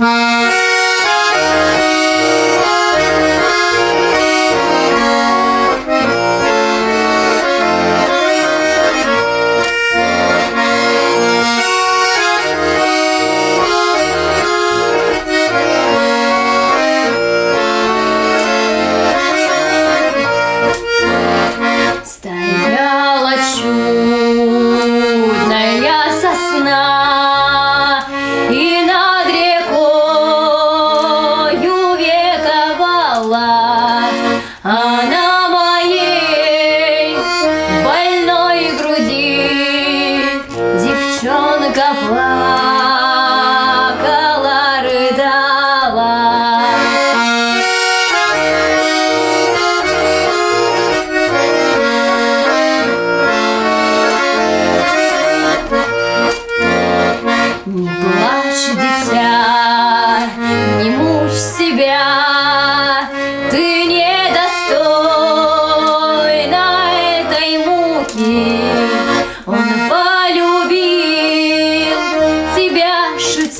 Música couple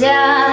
家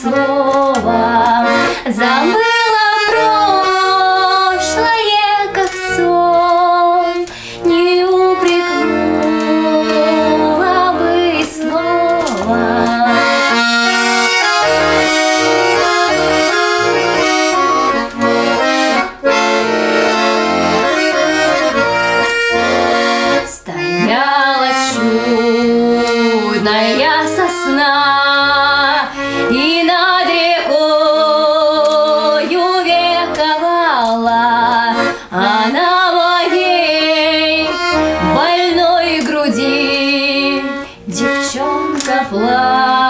слова Забыла прошлое, как сон. Не упрекнула бы слова. Стояла чудная love.